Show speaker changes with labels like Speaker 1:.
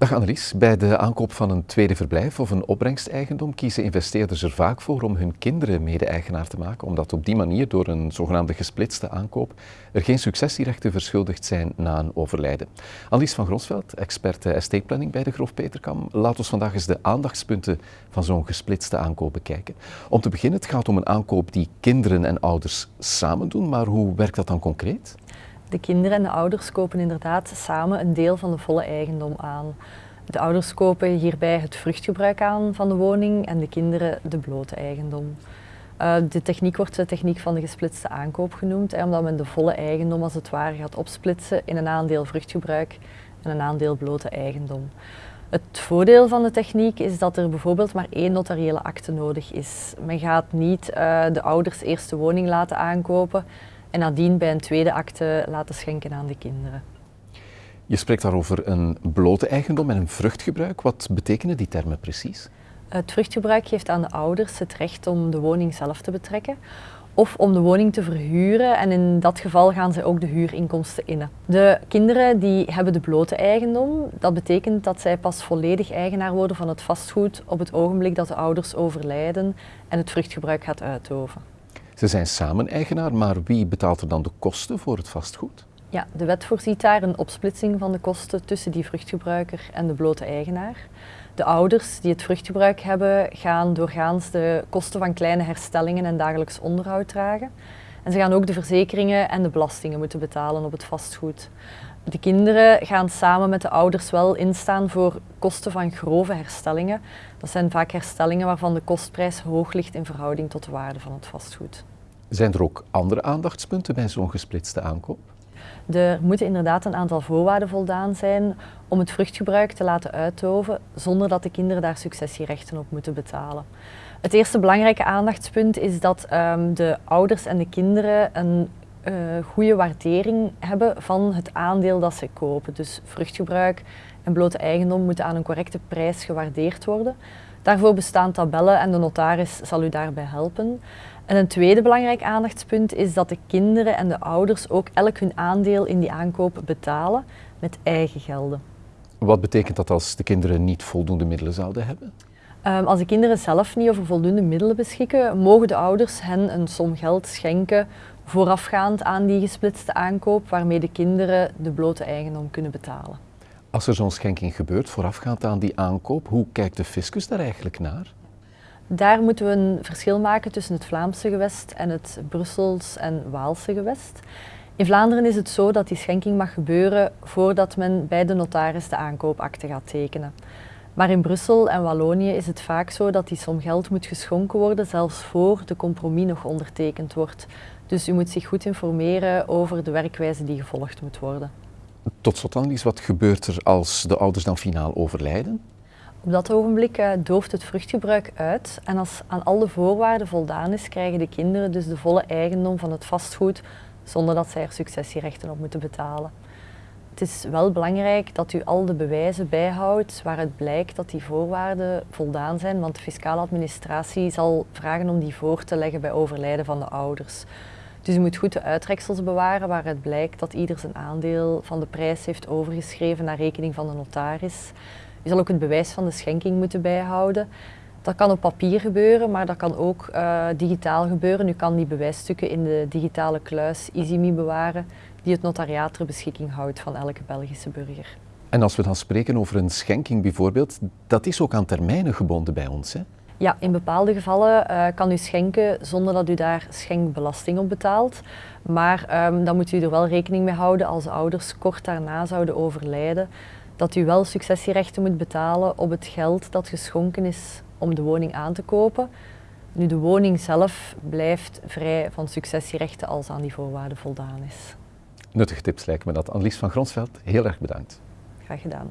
Speaker 1: Dag Annelies, bij de aankoop van een tweede verblijf of een opbrengsteigendom kiezen investeerders er vaak voor om hun kinderen mede-eigenaar te maken, omdat op die manier door een zogenaamde gesplitste aankoop er geen successierechten verschuldigd zijn na een overlijden. Annelies van Gronsveld, expert estate planning bij de Grof Peterkam, laat ons vandaag eens de aandachtspunten van zo'n gesplitste aankoop bekijken. Om te beginnen, het gaat om een aankoop die kinderen en ouders samen doen, maar hoe werkt dat dan concreet?
Speaker 2: De kinderen en de ouders kopen inderdaad samen een deel van de volle eigendom aan. De ouders kopen hierbij het vruchtgebruik aan van de woning en de kinderen de blote eigendom. Uh, de techniek wordt de techniek van de gesplitste aankoop genoemd, omdat men de volle eigendom als het ware gaat opsplitsen in een aandeel vruchtgebruik en een aandeel blote eigendom. Het voordeel van de techniek is dat er bijvoorbeeld maar één notariële akte nodig is. Men gaat niet uh, de ouders eerst de woning laten aankopen en nadien bij een tweede akte laten schenken aan de kinderen.
Speaker 1: Je spreekt daarover een blote eigendom en een vruchtgebruik. Wat betekenen die termen precies?
Speaker 2: Het vruchtgebruik geeft aan de ouders het recht om de woning zelf te betrekken of om de woning te verhuren en in dat geval gaan zij ook de huurinkomsten innen. De kinderen die hebben de blote eigendom. Dat betekent dat zij pas volledig eigenaar worden van het vastgoed op het ogenblik dat de ouders overlijden en het vruchtgebruik gaat uitoven.
Speaker 1: Ze zijn samen eigenaar, maar wie betaalt er dan de kosten voor het vastgoed?
Speaker 2: Ja, de wet voorziet daar een opsplitsing van de kosten tussen die vruchtgebruiker en de blote eigenaar. De ouders die het vruchtgebruik hebben, gaan doorgaans de kosten van kleine herstellingen en dagelijks onderhoud dragen. En ze gaan ook de verzekeringen en de belastingen moeten betalen op het vastgoed. De kinderen gaan samen met de ouders wel instaan voor kosten van grove herstellingen. Dat zijn vaak herstellingen waarvan de kostprijs hoog ligt in verhouding tot de waarde van het vastgoed.
Speaker 1: Zijn er ook andere aandachtspunten bij zo'n gesplitste aankoop?
Speaker 2: Er moeten inderdaad een aantal voorwaarden voldaan zijn om het vruchtgebruik te laten uitoven zonder dat de kinderen daar successierechten op moeten betalen. Het eerste belangrijke aandachtspunt is dat um, de ouders en de kinderen een uh, goede waardering hebben van het aandeel dat ze kopen. Dus vruchtgebruik en blote eigendom moeten aan een correcte prijs gewaardeerd worden. Daarvoor bestaan tabellen en de notaris zal u daarbij helpen. En een tweede belangrijk aandachtspunt is dat de kinderen en de ouders ook elk hun aandeel in die aankoop betalen met eigen gelden.
Speaker 1: Wat betekent dat als de kinderen niet voldoende middelen zouden hebben?
Speaker 2: Um, als de kinderen zelf niet over voldoende middelen beschikken, mogen de ouders hen een som geld schenken voorafgaand aan die gesplitste aankoop, waarmee de kinderen de blote eigendom kunnen betalen.
Speaker 1: Als er zo'n schenking gebeurt voorafgaand aan die aankoop, hoe kijkt de fiscus daar eigenlijk naar?
Speaker 2: Daar moeten we een verschil maken tussen het Vlaamse gewest en het Brussels en Waalse gewest. In Vlaanderen is het zo dat die schenking mag gebeuren voordat men bij de notaris de aankoopakte gaat tekenen. Maar in Brussel en Wallonië is het vaak zo dat die som geld moet geschonken worden, zelfs voor de compromis nog ondertekend wordt. Dus u moet zich goed informeren over de werkwijze die gevolgd moet worden.
Speaker 1: Tot slot Annelies, wat gebeurt er als de ouders dan finaal overlijden?
Speaker 2: Op dat ogenblik uh, dooft het vruchtgebruik uit en als aan al de voorwaarden voldaan is, krijgen de kinderen dus de volle eigendom van het vastgoed zonder dat zij er successierechten op moeten betalen. Het is wel belangrijk dat u al de bewijzen bijhoudt waaruit blijkt dat die voorwaarden voldaan zijn, want de fiscale administratie zal vragen om die voor te leggen bij overlijden van de ouders. Dus u moet goed de uittreksels bewaren waaruit blijkt dat ieder zijn aandeel van de prijs heeft overgeschreven naar rekening van de notaris. U zal ook het bewijs van de schenking moeten bijhouden. Dat kan op papier gebeuren, maar dat kan ook uh, digitaal gebeuren. U kan die bewijsstukken in de digitale kluis EasyMe bewaren, die het notariaat ter beschikking houdt van elke Belgische burger.
Speaker 1: En als we dan spreken over een schenking bijvoorbeeld, dat is ook aan termijnen gebonden bij ons, hè?
Speaker 2: Ja, in bepaalde gevallen uh, kan u schenken zonder dat u daar schenkbelasting op betaalt. Maar um, dan moet u er wel rekening mee houden als ouders kort daarna zouden overlijden, dat u wel successierechten moet betalen op het geld dat geschonken is om de woning aan te kopen. Nu, de woning zelf blijft vrij van successierechten als aan die voorwaarden voldaan is.
Speaker 1: Nuttige tips lijken me dat. Annelies van Gronsveld, heel erg bedankt.
Speaker 2: Graag gedaan.